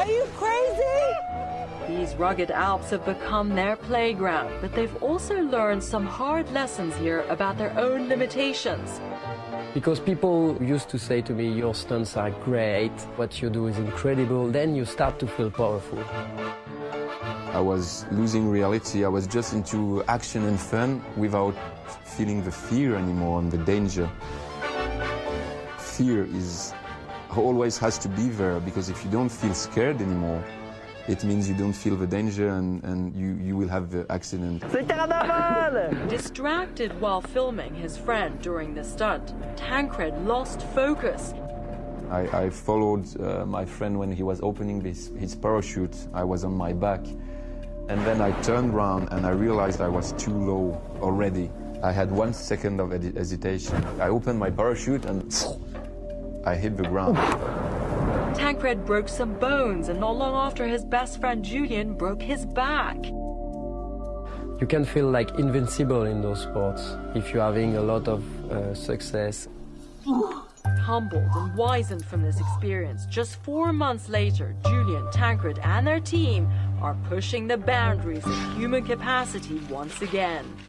Are you crazy? These rugged Alps have become their playground, but they've also learned some hard lessons here about their own limitations. Because people used to say to me, your stunts are great, what you do is incredible, then you start to feel powerful. I was losing reality, I was just into action and fun without feeling the fear anymore and the danger. Fear is always has to be there because if you don't feel scared anymore, it means you don't feel the danger and, and you, you will have the accident. Distracted while filming his friend during the stunt, Tancred lost focus. I, I followed uh, my friend when he was opening this, his parachute. I was on my back. And then I turned around and I realized I was too low already. I had one second of hesitation. I opened my parachute and I hit the ground. Tancred broke some bones, and not long after, his best friend Julian broke his back. You can feel like invincible in those sports if you're having a lot of uh, success. Humbled and wizened from this experience, just four months later, Julian, Tancred, and their team are pushing the boundaries of human capacity once again.